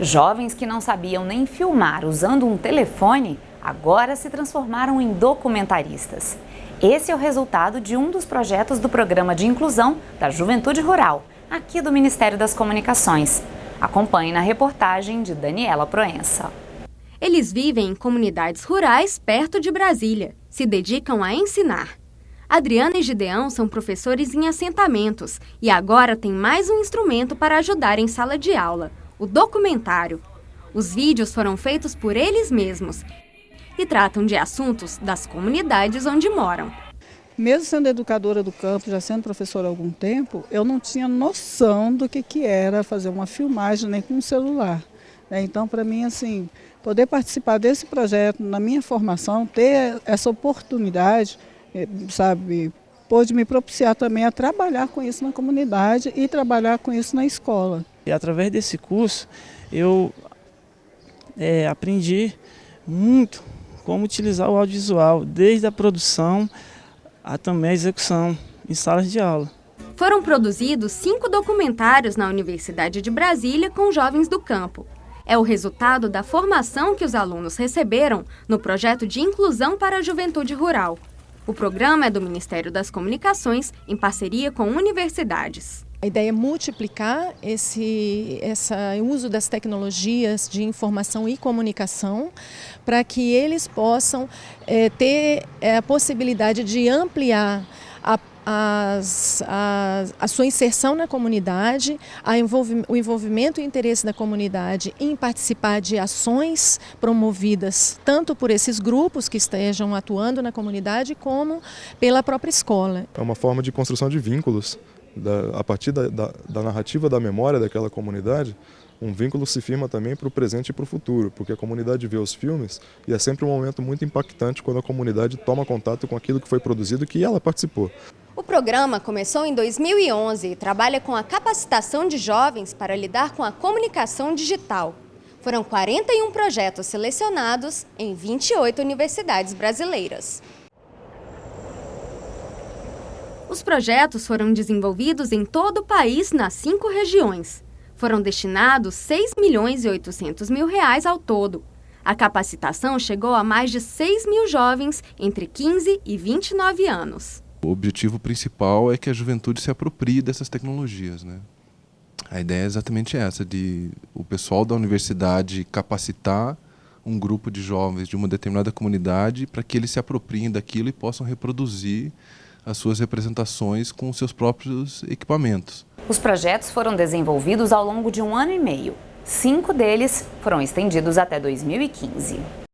Jovens que não sabiam nem filmar usando um telefone, agora se transformaram em documentaristas. Esse é o resultado de um dos projetos do Programa de Inclusão da Juventude Rural, aqui do Ministério das Comunicações. Acompanhe na reportagem de Daniela Proença. Eles vivem em comunidades rurais perto de Brasília. Se dedicam a ensinar. Adriana e Gideão são professores em assentamentos e agora têm mais um instrumento para ajudar em sala de aula, o documentário. Os vídeos foram feitos por eles mesmos e tratam de assuntos das comunidades onde moram. Mesmo sendo educadora do campo, já sendo professora há algum tempo, eu não tinha noção do que, que era fazer uma filmagem nem com um celular. Né? Então, para mim, assim, poder participar desse projeto na minha formação, ter essa oportunidade, eh, sabe, pôde me propiciar também a trabalhar com isso na comunidade e trabalhar com isso na escola. E através desse curso eu é, aprendi muito como utilizar o audiovisual, desde a produção a também a execução em salas de aula. Foram produzidos cinco documentários na Universidade de Brasília com jovens do campo é o resultado da formação que os alunos receberam no projeto de inclusão para a juventude rural. O programa é do Ministério das Comunicações em parceria com universidades. A ideia é multiplicar esse essa, uso das tecnologias de informação e comunicação para que eles possam é, ter é, a possibilidade de ampliar a as, a, sua inserção na comunidade, envolvi, o envolvimento e interesse da comunidade em participar de ações promovidas tanto por esses grupos que estejam atuando na comunidade como pela própria escola. É uma forma de construção de vínculos da, a partir da, da, da narrativa da memória daquela comunidade um vínculo se firma também para o presente e para o futuro, porque a comunidade vê os filmes e é sempre um momento muito impactante quando a comunidade toma contato com aquilo que foi produzido e que ela participou. O programa começou em 2011 e trabalha com a capacitação de jovens para lidar com a comunicação digital. Foram 41 projetos selecionados em 28 universidades brasileiras. Os projetos foram desenvolvidos em todo o país nas cinco regiões. Foram destinados 6 milhões e 800 mil reais ao todo. A capacitação chegou a mais de 6 mil jovens entre 15 e 29 anos. O objetivo principal é que a juventude se aproprie dessas tecnologias. Né? A ideia é exatamente essa, de o pessoal da universidade capacitar um grupo de jovens de uma determinada comunidade para que eles se apropriem daquilo e possam reproduzir as suas representações com seus próprios equipamentos. Os projetos foram desenvolvidos ao longo de um ano e meio. Cinco deles foram estendidos até 2015.